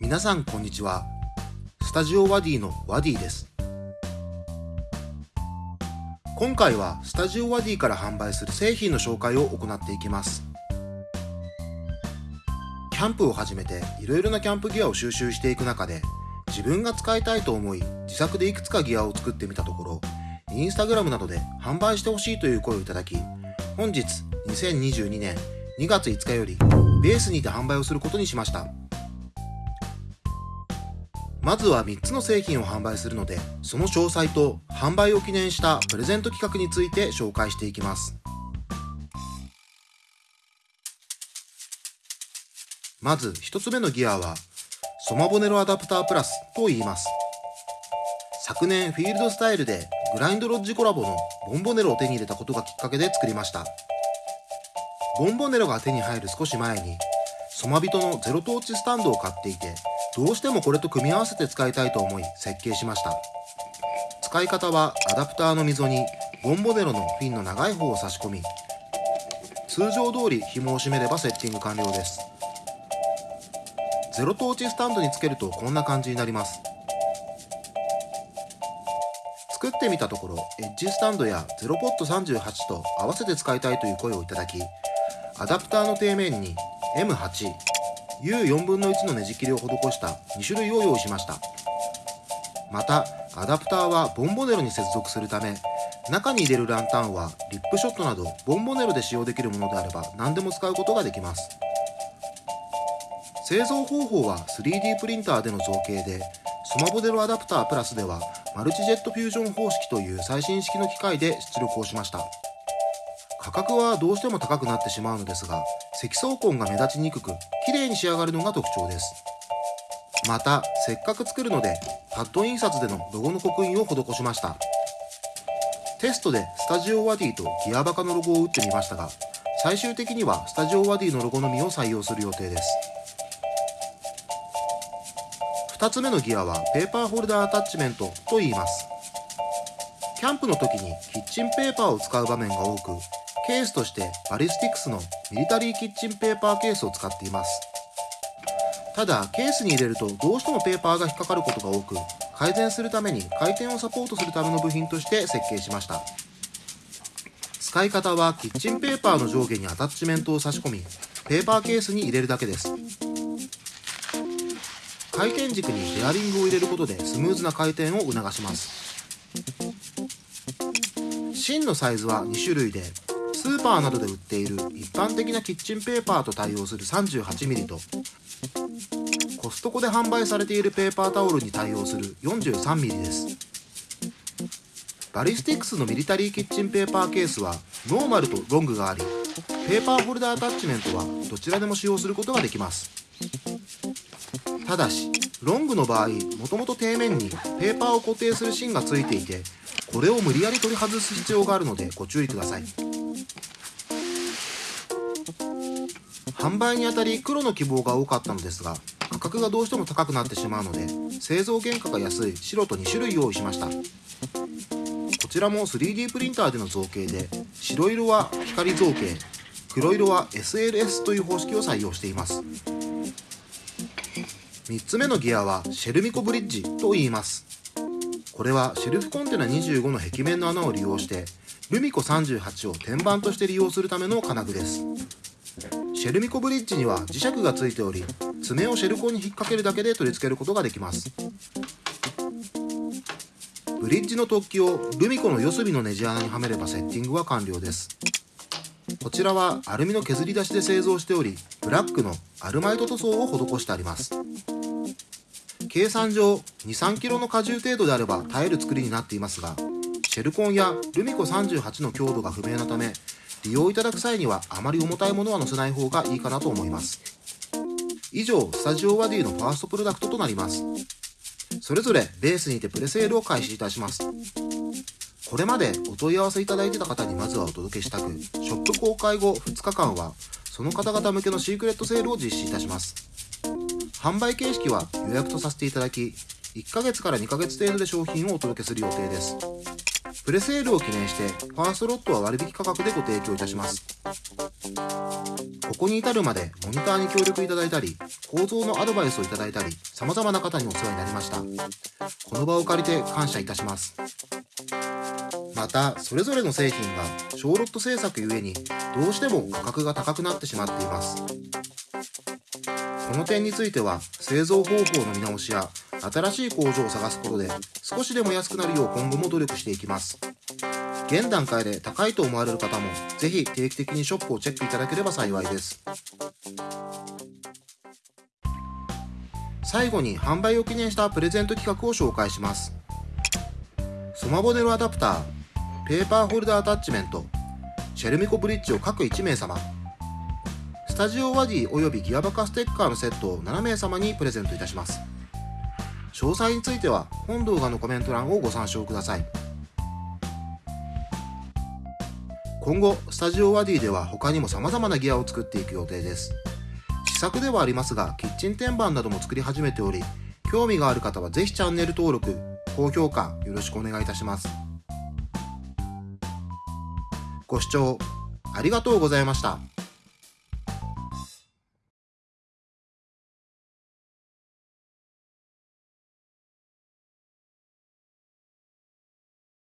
皆さんこんにちは。スタジオワディのワディです。今回はスタジオワディから販売する製品の紹介を行っていきます。キャンプを始めていろいろなキャンプギアを収集していく中で自分が使いたいと思い自作でいくつかギアを作ってみたところインスタグラムなどで販売してほしいという声をいただき本日2022年2月5日よりベースにて販売をすることにしました。まずは3つの製品を販売するのでその詳細と販売を記念したプレゼント企画について紹介していきます。まず1つ目のギアはソマボネロアダプタープラスと言います。昨年フィールドスタイルでグラインドロッジコラボのボンボネロを手に入れたことがきっかけで作りました。ボンボネロが手に入る少し前にソマビトのゼロトーチスタンドを買っていてどうしてもこれと組み合わせて使いたいと思い設計しました。使い方はアダプターの溝にボンボネロのフィンの長い方を差し込み通常通り紐を締めればセッティング完了です。ゼロトーチスタンドにつけるとこんな感じになります。作ってみたところエッジスタンドやゼロポット38と合わせて使いたいという声をいただきアダプターの底面に M8 U4 分の1のねじ切りを施した2種類を用意しました。またアダプターはボンボネロに接続するため中に入れるランタンはリップショットなどボンボネロで使用できるものであれば何でも使うことができます。製造方法は 3D プリンターでの造形でソマボデロアダプタープラスではマルチジェットフュージョン方式という最新式の機械で出力をしました。価格はどうしても高くなってしまうのですが積層痕が目立ちにくく綺麗に仕上がるのが特徴です。またせっかく作るのでパッド印刷でのロゴの刻印を施しました。テストでスタジオワディとギアバカのロゴを打ってみましたが最終的にはスタジオワディのロゴのみを採用する予定です。2つ目のギアはペーパーホルダーアタッチメントと言います。キャンプの時にキッチンペーパーを使う場面が多くケースとしてバリスティクスのミリタリーキッチンペーパーケースを使っています。ただケースに入れるとどうしてもペーパーが引っかかることが多く改善するために回転をサポートするための部品として設計しました。使い方はキッチンペーパーの上下にアタッチメントを差し込みペーパーケースに入れるだけです。回転軸にベアリングを入れることでスムーズな回転を促します。芯のサイズは2種類でスーパーなどで売っている一般的なキッチンペーパーと対応する 38mm とコストコで販売されているペーパータオルに対応する 43mm です。バリスティックスのミリタリーキッチンペーパーケースはノーマルとロングがありペーパーホルダーアタッチメントはどちらでも使用することができます。ただしロングの場合もともと底面にペーパーを固定する芯がついていてこれを無理やり取り外す必要があるのでご注意ください。販売にあたり黒の希望が多かったのですが価格がどうしても高くなってしまうので製造原価が安い白と2種類用意しました。こちらも 3D プリンターでの造形で白色は光造形黒色は SLS という方式を採用しています。3つ目のギアはシェルミコブリッジと言います。これはシェルフコンテナ25の壁面の穴を利用してルミコ38を天板として利用するための金具です。シェルミコブリッジには磁石がついており爪をシェルコンに引っ掛けるだけで取り付けることができます。ブリッジの突起をルミコの四隅のネジ穴にはめればセッティングは完了です。こちらはアルミの削り出しで製造しておりブラックのアルマイト塗装を施してあります。計算上 23kg の荷重程度であれば耐える作りになっていますがシェルコンやルミコ38の強度が不明なため利用いただく際にはあまり重たいものは載せない方がいいかなと思います。以上スタジオワディのファーストプロダクトとなります。それぞれベースにてプレセールを開始いたします。これまでお問い合わせいただいてた方にまずはお届けしたくショップ公開後2日間はその方々向けのシークレットセールを実施いたします。販売形式は予約とさせていただき1ヶ月から2ヶ月程度で商品をお届けする予定です。プレセールを記念してファーストロットは割引価格でご提供いたします。ここに至るまでモニターに協力いただいたり構造のアドバイスをいただいたり様々な方にお世話になりました。この場を借りて感謝いたします。またそれぞれの製品が小ロット製作ゆえにどうしても価格が高くなってしまっています。この点については製造方法の見直しや新しい工場を探すことで少しでも安くなるよう今後も努力していきます。現段階で高いと思われる方もぜひ定期的にショップをチェックいただければ幸いです。最後に販売を記念したプレゼント企画を紹介します。スマボネルアダプターペーパーホルダーアタッチメントシェルミコブリッジを各1名様。スタジオワディおよびギアバカステッカーのセットを7名様にプレゼントいたします。詳細については本動画のコメント欄をご参照ください。今後スタジオワディでは他にも様々なギアを作っていく予定です。試作ではありますがキッチン天板なども作り始めており興味がある方はぜひチャンネル登録高評価よろしくお願いいたします。ご視聴ありがとうございました。